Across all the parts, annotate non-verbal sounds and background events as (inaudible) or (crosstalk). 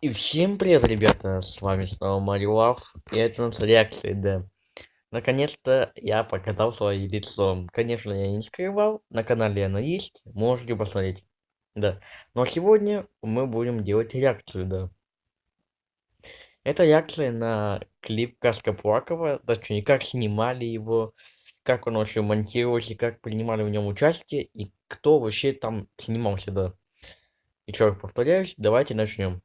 И всем привет, ребята, с вами снова Марио Лав, и это у нас реакция, да. Наконец-то я показал свое лицо. Конечно, я не скрывал, на канале оно есть, можете посмотреть. Да, но сегодня мы будем делать реакцию, да. Это реакция на клип Каска Плакова, точнее, как снимали его, как он вообще монтировался, как принимали в нем участие, и кто вообще там снимался, да. Еще раз повторяюсь, давайте начнем.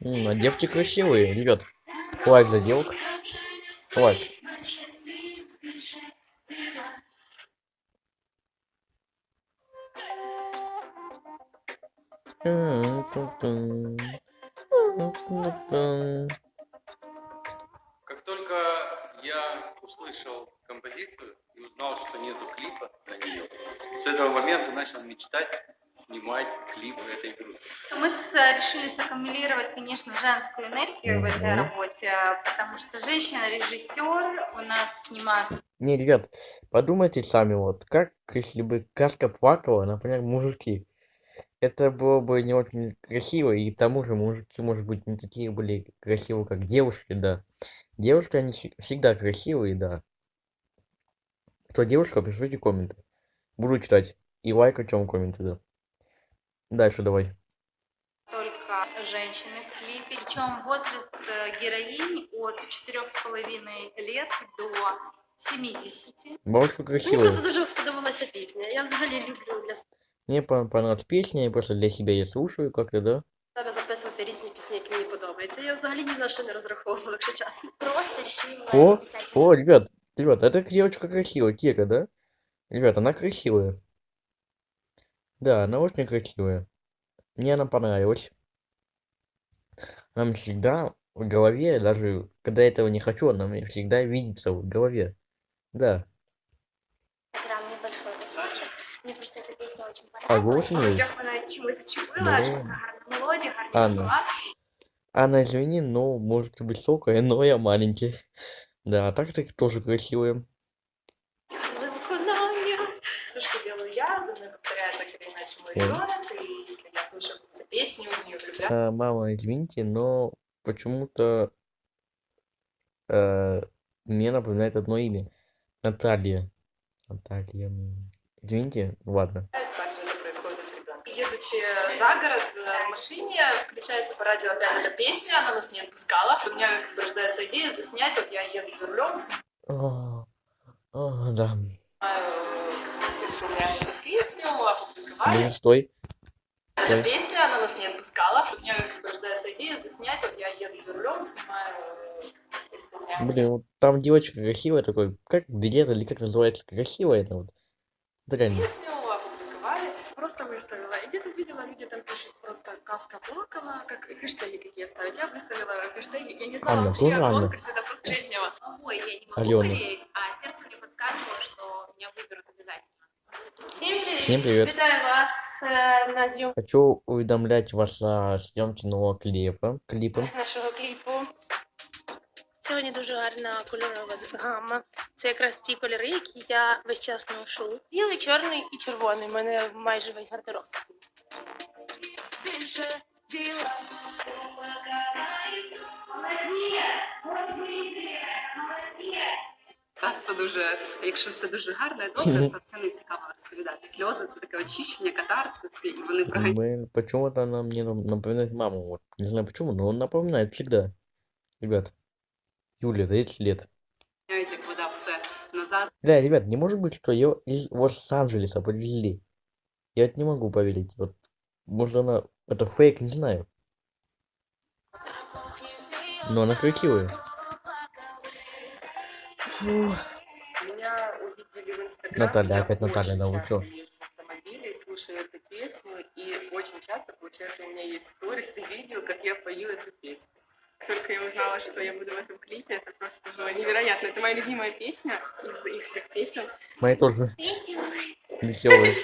М, а девки красивые, ребят. Лайк за девок. Лайк. Как только я услышал композицию и узнал, что нету клипа на нее, с этого момента начал мечтать снимать клип этой группы. Мы с, решили саккумулировать, конечно, женскую энергию в этой работе, потому что женщина-режиссер у нас снимает Не, ребят, подумайте сами, вот, как если бы Каска плакала, например, мужики. Это было бы не очень красиво, и к тому же мужики, может быть, не такие были красивые, как девушки, да. Девушки, они всег- всегда красивые, да. Кто девушка, пишите комменты. Буду читать. И лайкать вам комменты, да. Дальше давай. только женщины в клипе. Причем возраст э, героинь от 4,5 лет до 70. Больше Мені красивые. просто дуже сподобалася пісня. Я взагалі люблю для Мне пон- понравилась песня, я просто для себя я слушаю как-то, да. себе записувати різні пісні, які мені подобаються. Я взагалі ні на що не розраховувала, якщо чесно. Просто решила О, записати. о, ребят, ребят, эта девочка красивая, Кира, да? Ребят, она красивая. Да, она очень красивая. Мне она понравилась. Нам всегда в голове, даже когда я этого не хочу, она мне всегда видится в голове. Да. Прям небольшой кусочек. Мне просто эта песня очень А понравилась. зачепила, Да. гарна мелодія, гарні Анна. слова. Анна, извини, но может высокая, но я маленький. Да, а так ты тоже красивая. За виконання. Все, что делаю я, за мной повторяет так или иначе мой Всем. ребенок, и если я слышу какую-то песню, в нее влюбляюсь. А, мама, извините, но почему-то э, мне напоминает одно имя. Наталья. Наталья. Извините, ладно. Также Едучи за город э, в машине, включается по радио опять эта песня, она нас не отпускала. У меня как бы рождается идея заснять, вот я еду за рулем, О, о, да. снимаю, э, исполняю эту песню, опубликовали. Блин, стой. Эта стой. песня, она нас не отпускала. У меня как бы рождается идея заснять, вот я еду за рулем, снимаю, э. Блин, вот там девочка красивая такой. Как билет или как называется? Красивая это вот. Реально. Песню просто выставила. И где-то видела, люди там пишут просто «Каска плакала», как хэштеги какие ставить. Я выставила хэштеги, я не знала Анна, вообще о Анна? конкурсе до последнего. Ой, я не могу Алена. болеть, а сердце мне подсказывало, что меня выберут обязательно. Всем привет! Всем привет. Вітаю вас е, на зйомку Хочу уведомлять вас о съемке нового клипа. Клипа. нашого кліпу. Сьогодні дуже гарна кольорова гама. Це якраз ті кольори, які я весь час ношу. Білий, чорний і червоний. У мене майже весь гардероб. Казка дуже, якщо все дуже гарно і добре, (laughs) то це не цікаво розповідати. Сльози це таке очищення, катарсис, і вони проганяють почему-то нам- напоминает маму. Вот. Не знаю почему, но он напоминает всегда. Ребят. Юле 30 лет. все назад. Бля, ребят, не может быть, что ее из Лос-Анджелеса привезли. Я это не могу поверить. Вот, может она... Это фейк, не знаю. Но она красивая. Наталья, опять Наталья, да вы автомобиле, слушаю эту песню, и очень часто, получается, у меня есть сторис и видео, как я пою эту песню Только я узнала, что я буду в этом клипе, это просто было невероятно. Это моя любимая песня из их всех песен. Мои тоже веселые.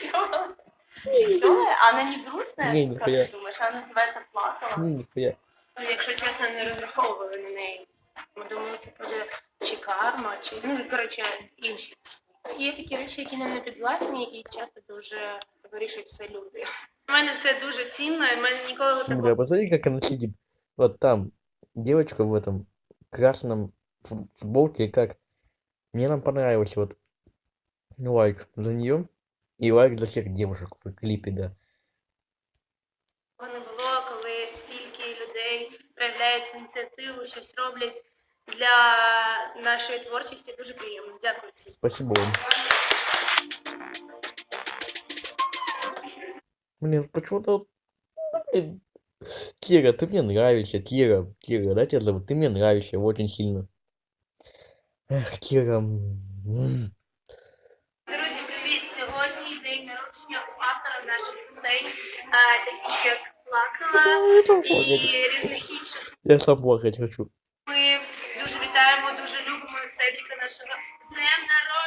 веселая, а она не грустная, Не, как нихуя. ты думаешь, она называется «Плакала». Ні, ніхуя. Ну, Якщо чесно, не розраховували на неї. Ми думали, це буде чи карма, чи ну коротше інші пісні. Є такі речі, які нам не підвласні, і часто дуже вирішують все люди. У мене це дуже цінно, і в мене ніколи такого Бля, посмотри, как она сидит. Вот там. Девочка в этом красном фу- футболке, как. Мне нам понравилось, вот. Лайк за нее. И лайк за всех девушек в клипе, да. не було, коли стільки людей проявляють ініціативу, щось роблять для нашої творчості. Дуже приємно. Дякую всім. Спасибо вам. Блин, почему-то... вот, блин, Кира, ты мне нравишься, Кира. Кира, да, тебя зовут? Ты мне нравишься очень сильно. Эх, Кира. м, Друзі, привіт! Сьогодні день народження у автора наших пісень, а, таких як Плакала і різних інших. Я сам плакать хочу. Ми дуже вітаємо, дуже любимо Седріка нашого з днем народження.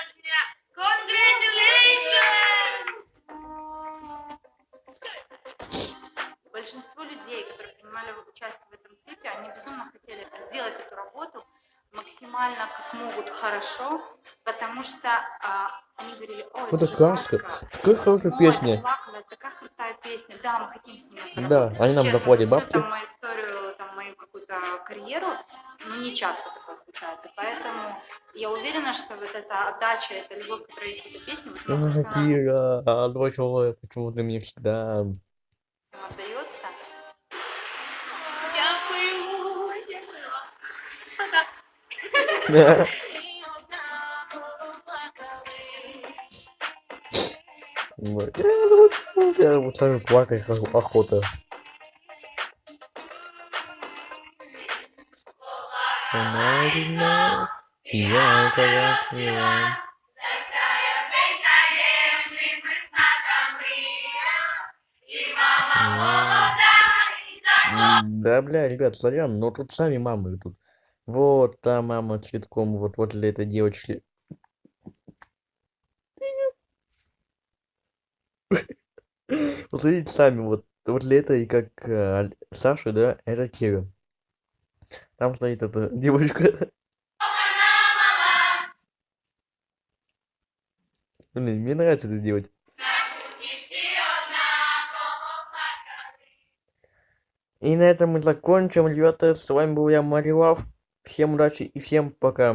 Максимально как могут хорошо, потому что а, они говорили, ой, Это же классно. Какая хорошая ой, песня. Плакала, это такая крутая песня, да, мы хотим с ними Да, поработать». они нам Честно, заплатят бабки. там мою историю, там, мою какую-то карьеру, ну, не часто такое случается, поэтому я уверена, что вот эта отдача, эта любовь, которая есть в этой песне, вот собственно, Кира, а почему ты мне всегда... нам Я вот- сами плакать ох- охота. Я красива. М, Да, бля, ребят, сорян, но тут сами мамы тут. Вот та мама цветком, вот возле этой девочки. (laughs) Вот видите сами, вот возле этой, как э, Саша, да, это Кира. Там стоит эта (laughs) девочка. Блин, мне нравится это делать. И на этом мы закончим, ребята. С вами был я, Мари Лав. Всем удачи и всем пока.